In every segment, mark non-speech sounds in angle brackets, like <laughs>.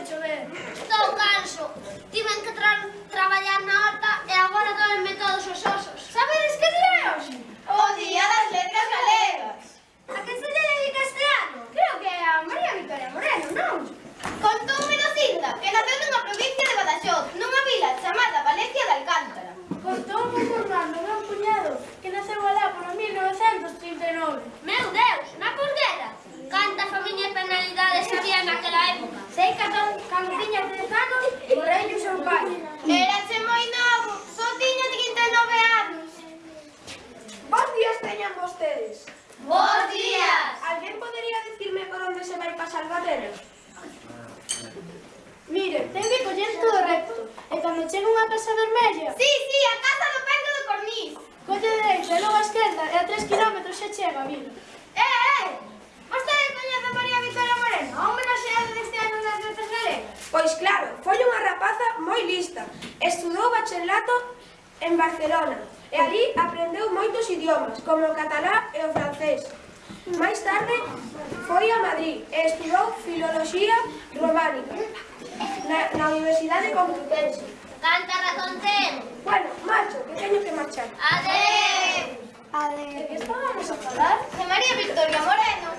me chover. Estou canso. Tiven que tra traballar na horta e agora doenme todos os osos. collen todo recto. E cando chega unha casa vermella... Sí, sí, a casa do pendo do cornís. Colle dereita e logo a esquerda e a tres kilómetros xa chega, vila. Eh, eh! Vostede coñece a María Victoria Moreno, a homenaxeada deste ano das letras galegas? Pois claro, foi unha rapaza moi lista. Estudou bacharelato en Barcelona e ali aprendeu moitos idiomas, como o catalá e o francés. Máis tarde foi a Madrid e estudou Filoloxía Románica na, na Universidade Complutense. Canta razón ten? Bueno, marcho, que teño que marchar. Adeu! Adeu. De que estábamos a falar? De María Victoria Moreno.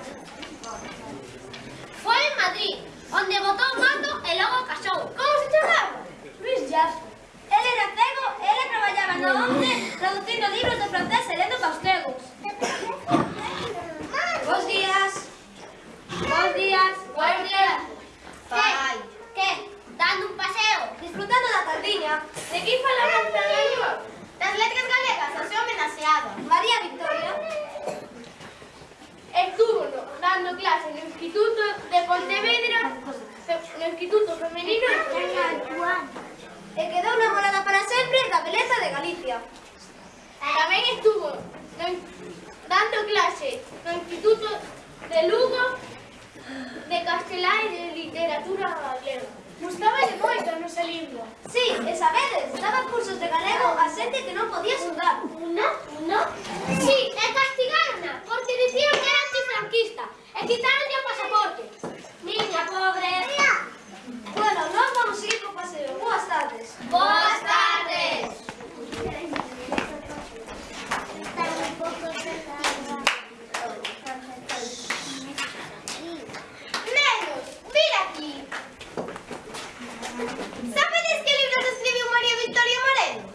Foi en Madrid, onde botou o mando e logo casou. Como se chamaba? Luis Jazz. Ele era cego, ele traballaba na ONU traducindo libros de francés e lendo para os cegos. <laughs> literatura galego. Gustáballe moito a nosa lingua. Sí, e sabedes, daba cursos de galego a xente que non podía estudar. Una, una. Sí, é que Sabedes que libros escribiu María Victoria Moreno?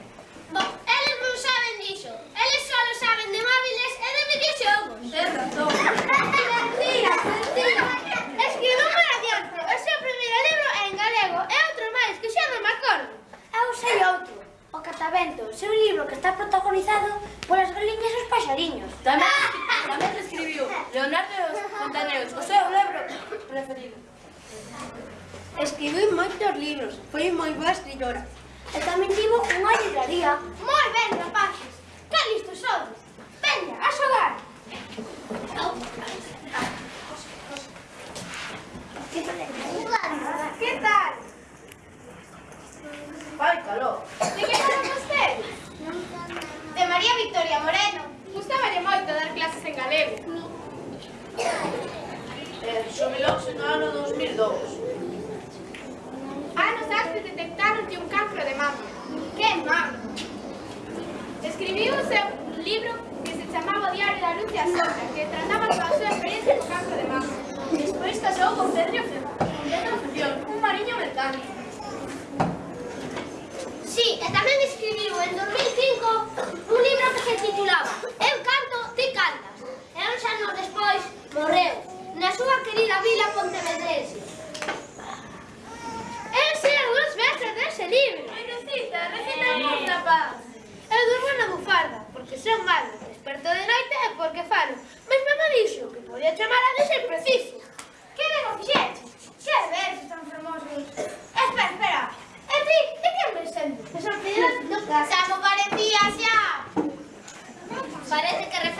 Bom, eles non saben diso. Eles só saben de móviles e de videoxogos. Ten razón. mentira, mentira. Escribiu Maravianzo. O seu primeiro libro é en galego e outro máis que xa non me acordo. Eu ah, sei outro. O Catavento, seu libro que está protagonizado polas galiñas e os paxariños. Tamén, tamén escribiu Leonardo Fontaneus, o seu libro preferido. Escribiu moitos libros, foi moi boa escritora. E tamén tivo unha libraría. Moi ben, rapaxes! Que listos sodes! Veña, a xogar! Que tal? Vai calor! De que falan vostede? De María Victoria Moreno. Gustáballe moito dar clases en galego. Eh, xomilou no ano 2002 detectaron que un cancro de mama. Que mama! Escribiuse un libro que se chamaba Diario da Luz e a Sombra, que trataba a súa experiencia co cancro de mama. Despois casou con Pedro Fior, un mariño mecánico. Sí, e tamén escribiu en 2005 un libro que se titulaba Eu canto, ti cantas. E uns anos despois morreu na súa querida vila pontevedrense. Chiamare ad esempio Sissi, che aveva Vicente, che aveva tan famoso. E spera, spera, ti, e che me sembra? Mi sono Parece que